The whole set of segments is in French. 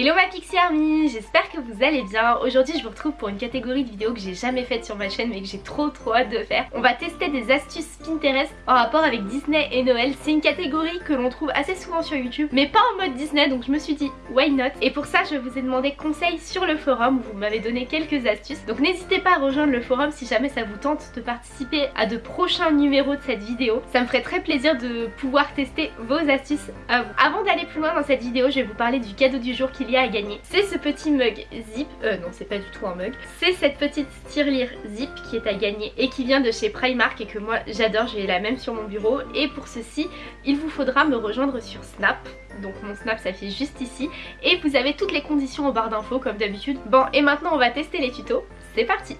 Hello ma Pixie Army, j'espère que vous allez bien. Aujourd'hui je vous retrouve pour une catégorie de vidéos que j'ai jamais faite sur ma chaîne mais que j'ai trop trop hâte de faire. On va tester des astuces Pinterest en rapport avec Disney et Noël. C'est une catégorie que l'on trouve assez souvent sur YouTube mais pas en mode Disney donc je me suis dit why not? Et pour ça je vous ai demandé conseil sur le forum, vous m'avez donné quelques astuces. Donc n'hésitez pas à rejoindre le forum si jamais ça vous tente de participer à de prochains numéros de cette vidéo. Ça me ferait très plaisir de pouvoir tester vos astuces à vous. Avant d'aller plus loin dans cette vidéo je vais vous parler du cadeau du jour à gagner. C'est ce petit mug zip, euh non c'est pas du tout un mug, c'est cette petite tirelire zip qui est à gagner et qui vient de chez Primark et que moi j'adore, j'ai la même sur mon bureau. Et pour ceci il vous faudra me rejoindre sur Snap. Donc mon snap s'affiche juste ici. Et vous avez toutes les conditions en barre d'infos comme d'habitude. Bon et maintenant on va tester les tutos, c'est parti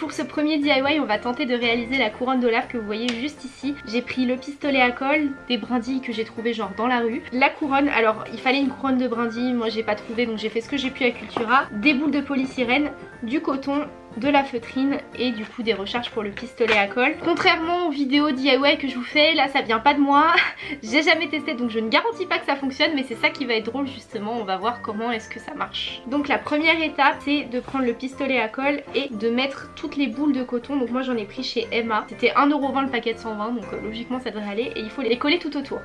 pour ce premier DIY, on va tenter de réaliser la couronne d'Olaf que vous voyez juste ici. J'ai pris le pistolet à colle, des brindilles que j'ai trouvé genre dans la rue. La couronne, alors il fallait une couronne de brindilles, moi j'ai pas trouvé donc j'ai fait ce que j'ai pu à Cultura. Des boules de polysirène, du coton, de la feutrine et du coup des recharges pour le pistolet à colle. Contrairement aux vidéos DIY que je vous fais, là ça vient pas de moi, j'ai jamais testé donc je ne garantis pas que ça fonctionne mais c'est ça qui va être drôle justement, on va voir comment est-ce que ça marche. Donc la première étape c'est de prendre le pistolet à colle et de mettre toutes les boules de coton, donc moi j'en ai pris chez Emma, c'était 1,20€ le paquet de 120 donc euh, logiquement ça devrait aller. Et il faut les coller tout autour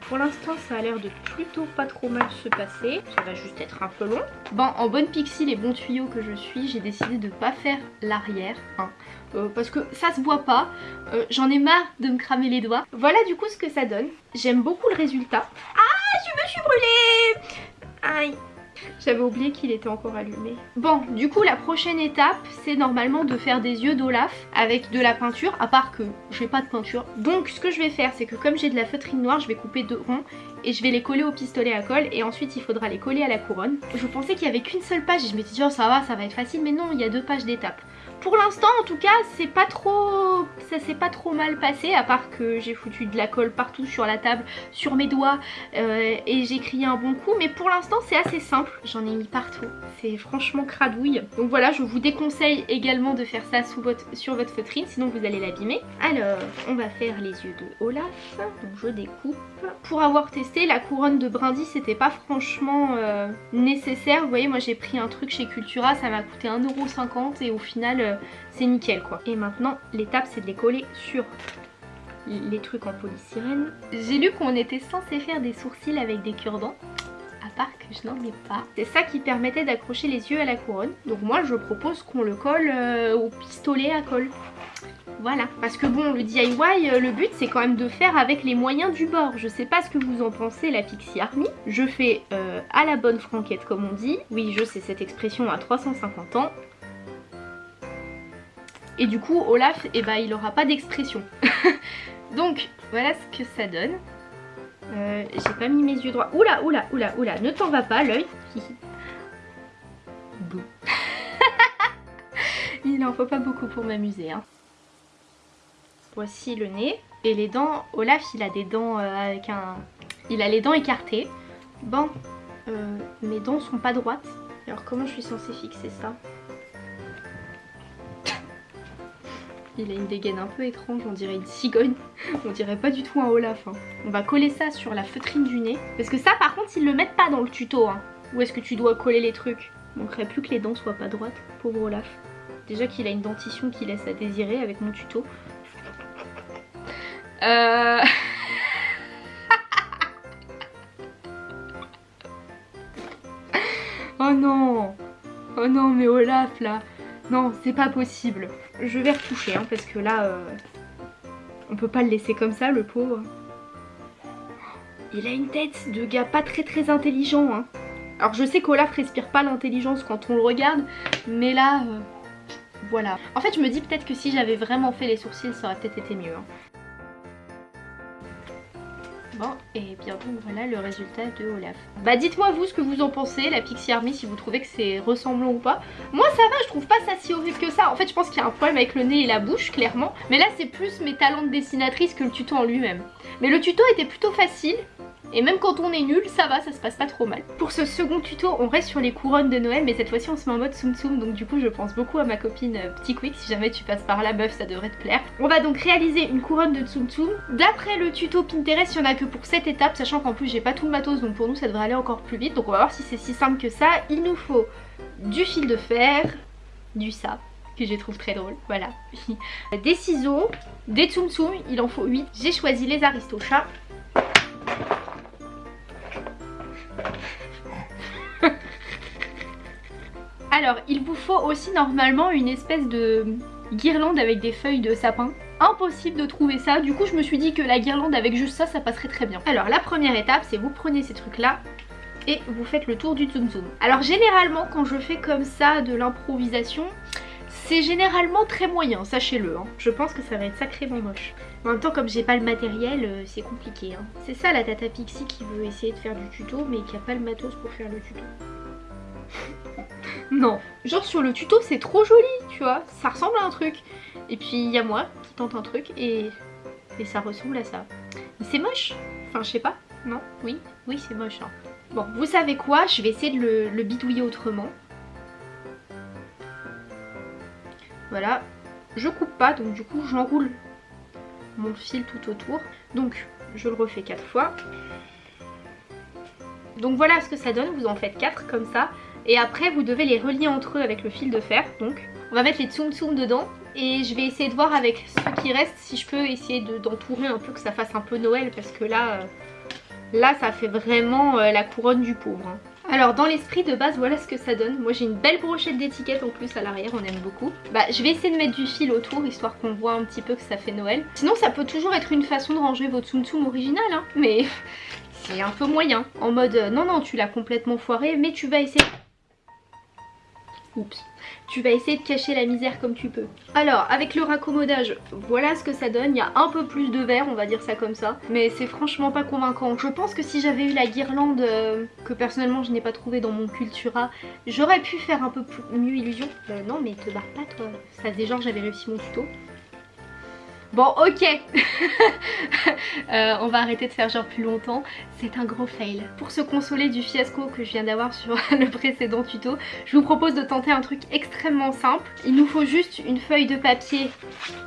pour l'instant ça a l'air de plutôt pas trop mal se passer. Ça va juste être un peu long. Bon en bonne pixie les bons tuyaux que je suis j'ai décidé de pas faire l'arrière. Hein, euh, parce que ça se voit pas. Euh, j'en ai marre de me cramer les doigts. Voilà du coup ce que ça donne. J'aime beaucoup le résultat. Ah je me suis brûlée Aïe j'avais oublié qu'il était encore allumé. Bon, du coup, la prochaine étape, c'est normalement de faire des yeux d'Olaf avec de la peinture, à part que j'ai pas de peinture. Donc, ce que je vais faire, c'est que comme j'ai de la feutrine noire, je vais couper deux ronds et je vais les coller au pistolet à colle et ensuite il faudra les coller à la couronne. Je pensais qu'il y avait qu'une seule page et je me suis dit oh ça va, ça va être facile, mais non, il y a deux pages d'étapes. Pour l'instant en tout cas c'est pas trop ça s'est pas trop mal passé à part que j'ai foutu de la colle partout sur la table, sur mes doigts euh, et j'ai crié un bon coup mais pour l'instant c'est assez simple, j'en ai mis partout, c'est franchement cradouille. Donc voilà je vous déconseille également de faire ça sur votre feutrine sinon vous allez l'abîmer. Alors on va faire les yeux de Olaf, donc je découpe. Pour avoir testé la couronne de brindis c'était pas franchement euh, nécessaire, vous voyez moi j'ai pris un truc chez Cultura ça m'a coûté 1,50€ et au final euh, c'est nickel quoi. Et maintenant l'étape c'est de les coller sur les trucs en polystyrène. J'ai lu qu'on était censé faire des sourcils avec des cure-dents à part que je n'en ai pas. C'est ça qui permettait d'accrocher les yeux à la couronne. Donc moi je propose qu'on le colle euh, au pistolet à colle. Voilà, parce que bon, le DIY, euh, le but c'est quand même de faire avec les moyens du bord. Je sais pas ce que vous en pensez, la Pixie Army. Je fais euh, à la bonne franquette comme on dit. Oui, je sais cette expression à 350 ans. Et du coup, Olaf, eh ben, il aura pas d'expression. Donc, voilà ce que ça donne. Euh, j'ai pas mis mes yeux droits. Oula, oula, oula, oula, ne t'en va pas, l'œil. il en faut pas beaucoup pour m'amuser. Hein. Voici le nez. Et les dents, Olaf, il a des dents euh, avec un... Il a les dents écartées. Bon, euh, mes dents sont pas droites. Alors comment je suis censée fixer ça? Il a une dégaine un peu étrange, on dirait une cigogne. On dirait pas du tout un Olaf. Hein. On va coller ça sur la feutrine du nez. Parce que ça par contre ils le mettent pas dans le tuto. Hein. Où est-ce que tu dois coller les trucs? Il manquerait plus que les dents soient pas droites. Pauvre Olaf. Déjà qu'il a une dentition qui laisse à désirer avec mon tuto. Euh... oh non Oh non mais Olaf là Non c'est pas possible je vais retoucher hein, parce que là, euh, on peut pas le laisser comme ça, le pauvre. Il a une tête de gars pas très très intelligent. Hein. Alors je sais qu'Olaf respire pas l'intelligence quand on le regarde, mais là, euh, voilà. En fait je me dis peut-être que si j'avais vraiment fait les sourcils, ça aurait peut-être été mieux. Hein. Et bien donc voilà le résultat de Olaf. Bah dites-moi vous ce que vous en pensez, la Pixie Army, si vous trouvez que c'est ressemblant ou pas. Moi ça va, je trouve pas ça si horrible que ça. En fait je pense qu'il y a un problème avec le nez et la bouche, clairement. Mais là c'est plus mes talents de dessinatrice que le tuto en lui-même. Mais le tuto était plutôt facile. Et même quand on est nul, ça va, ça se passe pas trop mal. Pour ce second tuto, on reste sur les couronnes de Noël, mais cette fois-ci on se met en mode Tsum Tsum, donc du coup je pense beaucoup à ma copine euh, Petit Quick, si jamais tu passes par là meuf, ça devrait te plaire. On va donc réaliser une couronne de Tsum Tsum. D'après le tuto Pinterest, il y en a que pour cette étape, sachant qu'en plus j'ai pas tout le matos, donc pour nous ça devrait aller encore plus vite. Donc on va voir si c'est si simple que ça. Il nous faut du fil de fer, du sable que je trouve très drôle, voilà. Des ciseaux, des tsum tsum, il en faut 8. J'ai choisi les aristochats. Alors, il vous faut aussi normalement une espèce de guirlande avec des feuilles de sapin. Impossible de trouver ça, du coup je me suis dit que la guirlande avec juste ça, ça passerait très bien. Alors la première étape, c'est vous prenez ces trucs là, et vous faites le tour du zoom zoom. Alors généralement quand je fais comme ça de l'improvisation, c'est généralement très moyen, sachez-le. Hein. Je pense que ça va être sacrément moche. En même temps, comme j'ai pas le matériel, euh, c'est compliqué. Hein. C'est ça la Tata Pixie qui veut essayer de faire du tuto, mais qui a pas le matos pour faire le tuto. Non. Genre sur le tuto, c'est trop joli, tu vois. Ça ressemble à un truc. Et puis il y a moi qui tente un truc et, et ça ressemble à ça. c'est moche. Enfin, je sais pas. Non? Oui Oui, c'est moche. Hein. Bon, vous savez quoi? Je vais essayer de le, le bidouiller autrement. Voilà, je coupe pas, donc du coup j'enroule mon fil tout autour. Donc je le refais quatre fois. Donc voilà ce que ça donne, vous en faites 4 comme ça. Et après vous devez les relier entre eux avec le fil de fer. Donc on va mettre les tsum tsum dedans. Et je vais essayer de voir avec ce qui reste si je peux essayer d'entourer un peu que ça fasse un peu Noël. Parce que là, euh, là ça fait vraiment euh, la couronne du pauvre. Hein. Alors dans l'esprit de base voilà ce que ça donne. Moi j'ai une belle brochette d'étiquettes en plus à l'arrière, on aime beaucoup. Bah je vais essayer de mettre du fil autour histoire qu'on voit un petit peu que ça fait Noël. Sinon ça peut toujours être une façon de ranger votre Tsum Tsum original hein. Mais c'est un peu moyen. En mode euh, non non tu l'as complètement foiré mais tu vas essayer... Oups tu vas essayer de cacher la misère comme tu peux. Alors avec le raccommodage, voilà ce que ça donne. Il y a un peu plus de verre, on va dire ça comme ça. Mais c'est franchement pas convaincant. Je pense que si j'avais eu la guirlande euh, que personnellement je n'ai pas trouvé dans mon Cultura, j'aurais pu faire un peu mieux illusion. Euh, non mais te barre pas toi. Ça faisait genre j'avais réussi mon tuto. Bon ok euh, On va arrêter de faire genre plus longtemps, c'est un gros fail. Pour se consoler du fiasco que je viens d'avoir sur le précédent tuto, je vous propose de tenter un truc extrêmement simple. Il nous faut juste une feuille de papier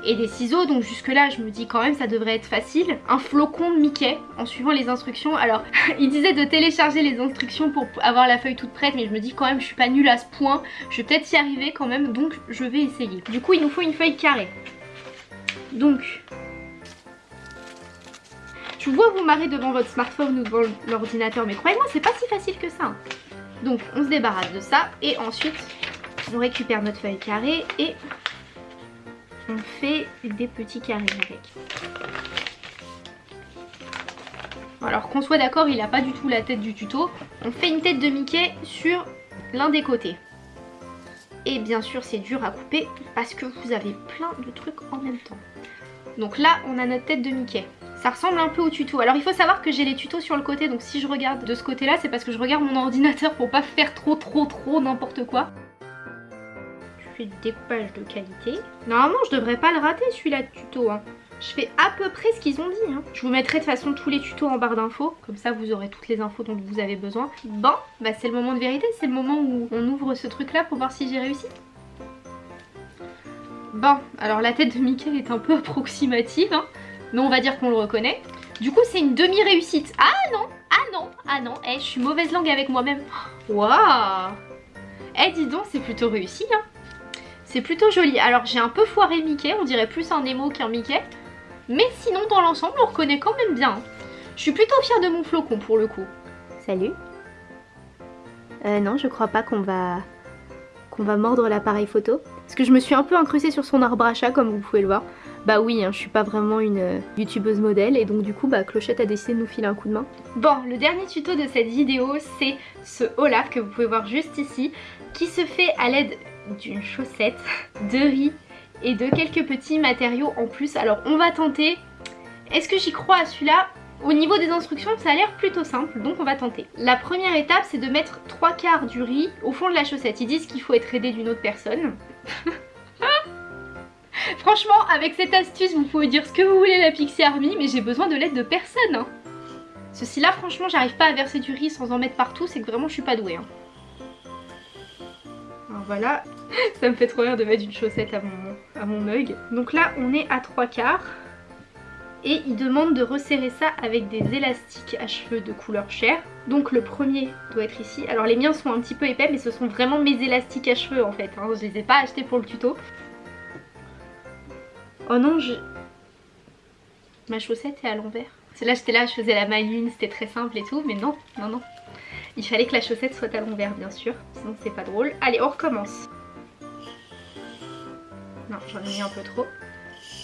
et des ciseaux, donc jusque là je me dis quand même ça devrait être facile. Un flocon Mickey en suivant les instructions. Alors il disait de télécharger les instructions pour avoir la feuille toute prête, mais je me dis quand même je suis pas nulle à ce point, je vais peut-être y arriver quand même, donc je vais essayer. Du coup il nous faut une feuille carrée. Donc, je vois vous marrer devant votre smartphone ou devant l'ordinateur, mais croyez-moi, c'est pas si facile que ça. Hein. Donc, on se débarrasse de ça et ensuite, on récupère notre feuille carrée et on fait des petits carrés avec. Alors qu'on soit d'accord, il n'a pas du tout la tête du tuto. On fait une tête de Mickey sur l'un des côtés. Et bien sûr c'est dur à couper parce que vous avez plein de trucs en même temps. Donc là on a notre tête de Mickey. Ça ressemble un peu au tuto. Alors il faut savoir que j'ai les tutos sur le côté donc si je regarde de ce côté là c'est parce que je regarde mon ordinateur pour pas faire trop trop trop n'importe quoi. Je fais du découpage de qualité. Normalement je devrais pas le rater celui-là de tuto. Hein. Je fais à peu près ce qu'ils ont dit. Hein. Je vous mettrai de toute façon tous les tutos en barre d'infos. Comme ça vous aurez toutes les infos dont vous avez besoin. Bon, bah c'est le moment de vérité. C'est le moment où on ouvre ce truc là pour voir si j'ai réussi. Bon, alors la tête de Mickey est un peu approximative. Hein, mais on va dire qu'on le reconnaît. Du coup c'est une demi-réussite. Ah non Ah non Ah non Eh, je suis mauvaise langue avec moi-même. Waouh Eh, dis donc, c'est plutôt réussi. Hein. C'est plutôt joli. Alors j'ai un peu foiré Mickey, on dirait plus un Nemo qu'un Mickey. Mais sinon dans l'ensemble on reconnaît quand même bien. Je suis plutôt fière de mon flocon pour le coup. Salut. Euh, non je crois pas qu'on va qu'on va mordre l'appareil photo. Parce que je me suis un peu incrustée sur son arbre à chat comme vous pouvez le voir. Bah oui, hein, je suis pas vraiment une euh, youtubeuse modèle et donc du coup bah Clochette a décidé de nous filer un coup de main. Bon, le dernier tuto de cette vidéo c'est ce Olaf que vous pouvez voir juste ici qui se fait à l'aide d'une chaussette, de riz et de quelques petits matériaux en plus. Alors on va tenter. Est-ce que j'y crois à celui-là? Au niveau des instructions, ça a l'air plutôt simple, donc on va tenter. La première étape, c'est de mettre trois quarts du riz au fond de la chaussette. Ils disent qu'il faut être aidé d'une autre personne. Franchement, avec cette astuce, vous pouvez dire ce que vous voulez la Pixie Army, mais j'ai besoin de l'aide de personne. Hein. Ceci là franchement j'arrive pas à verser du riz sans en mettre partout, c'est que vraiment je suis pas douée. Hein. Alors voilà, ça me fait trop rire de mettre une chaussette à mon, à mon mug. Donc là on est à trois quarts. Et il demande de resserrer ça avec des élastiques à cheveux de couleur chair. Donc le premier doit être ici. Alors les miens sont un petit peu épais mais ce sont vraiment mes élastiques à cheveux en fait. Hein. Je les ai pas achetés pour le tuto. Oh non, je... Ma chaussette est à l'envers. C'est là j'étais là, je faisais la maline, c'était très simple et tout, mais non, non, non. Il fallait que la chaussette soit à l'envers bien sûr, sinon c'est pas drôle. Allez, on recommence. Non, j'en ai mis un peu trop.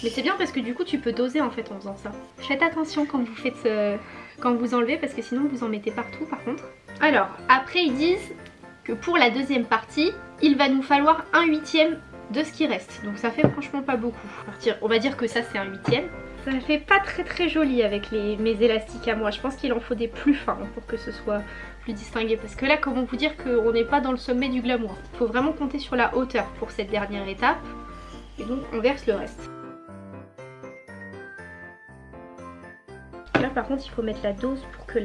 Mais c'est bien parce que du coup tu peux doser en fait en faisant ça. Faites attention quand vous faites euh, quand vous enlevez parce que sinon vous en mettez partout par contre. Alors après ils disent que pour la deuxième partie il va nous falloir un huitième de ce qui reste. Donc ça fait franchement pas beaucoup. On va dire que ça c'est un huitième. Ça fait pas très très joli avec mes élastiques à moi. Je pense qu'il en faut des plus fins pour que ce soit plus distingué. Parce que là comment vous dire qu'on n'est pas dans le sommet du glamour? Il faut vraiment compter sur la hauteur pour cette dernière étape. Et donc on verse le reste. Par contre il faut mettre la dose pour que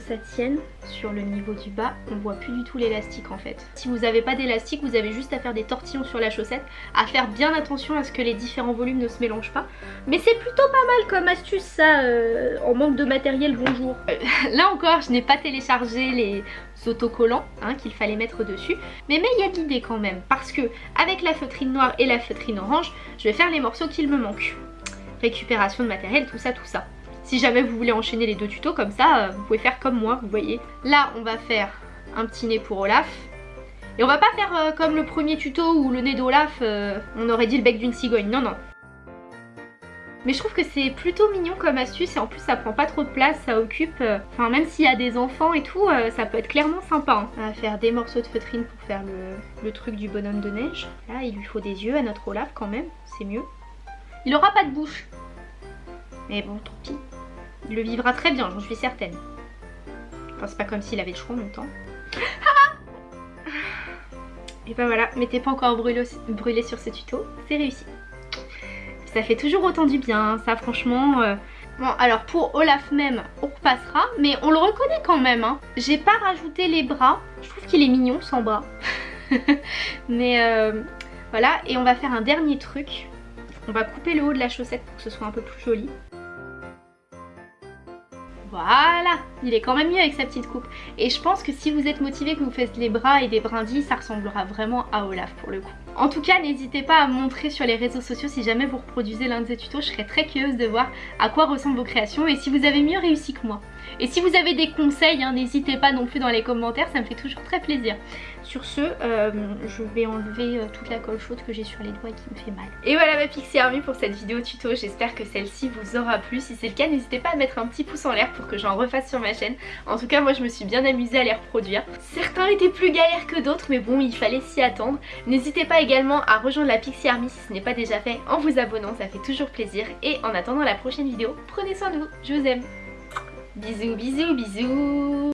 ça tienne sur le niveau du bas. On voit plus du tout l'élastique en fait. Si vous n'avez pas d'élastique, vous avez juste à faire des tortillons sur la chaussette, à faire bien attention à ce que les différents volumes ne se mélangent pas. Mais c'est plutôt pas mal comme astuce ça, euh, en manque de matériel, bonjour. Euh, là encore, je n'ai pas téléchargé les autocollants hein, qu'il fallait mettre dessus. Mais mais il y a de l'idée quand même, parce que avec la feutrine noire et la feutrine orange, je vais faire les morceaux qu'il me manquent récupération de matériel, tout ça, tout ça. Si jamais vous voulez enchaîner les deux tutos comme ça, euh, vous pouvez faire comme moi, vous voyez. Là, on va faire un petit nez pour Olaf. Et on va pas faire euh, comme le premier tuto où le nez d'Olaf, euh, on aurait dit le bec d'une cigogne. Non, non. Mais je trouve que c'est plutôt mignon comme astuce et en plus ça prend pas trop de place, ça occupe, enfin même s'il y a des enfants et tout, ça peut être clairement sympa. Hein. On va faire des morceaux de feutrine pour faire le, le truc du bonhomme de neige. Là il lui faut des yeux à notre Olaf quand même, c'est mieux. Il aura pas de bouche. Mais bon, tant pis. Il le vivra très bien, j'en suis certaine. Enfin, c'est pas comme s'il avait le choix en même. Et ben voilà, mettez pas encore brûlé, brûlé sur ce tuto, c'est réussi. Ça fait toujours autant du bien, ça franchement... Euh. Bon alors pour Olaf même, on repassera, mais on le reconnaît quand même. Hein. J'ai pas rajouté les bras, je trouve qu'il est mignon sans bras. mais euh, voilà, et on va faire un dernier truc. On va couper le haut de la chaussette pour que ce soit un peu plus joli. Voilà, il est quand même mieux avec sa petite coupe. Et je pense que si vous êtes motivé que vous faites les bras et des brindilles, ça ressemblera vraiment à Olaf pour le coup. En tout cas, n'hésitez pas à montrer sur les réseaux sociaux si jamais vous reproduisez l'un de ces tutos. Je serais très curieuse de voir à quoi ressemblent vos créations et si vous avez mieux réussi que moi. Et si vous avez des conseils, hein, n'hésitez pas non plus dans les commentaires, ça me fait toujours très plaisir. Sur ce, euh, je vais enlever euh, toute la colle chaude que j'ai sur les doigts et qui me fait mal. Et voilà ma Pixie Army pour cette vidéo tuto, j'espère que celle-ci vous aura plu. Si c'est le cas, n'hésitez pas à mettre un petit pouce en l'air pour que j'en refasse sur ma chaîne. En tout cas, moi je me suis bien amusée à les reproduire. Certains étaient plus galères que d'autres, mais bon, il fallait s'y attendre. N'hésitez pas également à rejoindre la Pixie Army si ce n'est pas déjà fait en vous abonnant, ça fait toujours plaisir. Et en attendant la prochaine vidéo, prenez soin de vous, je vous aime. Bisous, bisous, bisous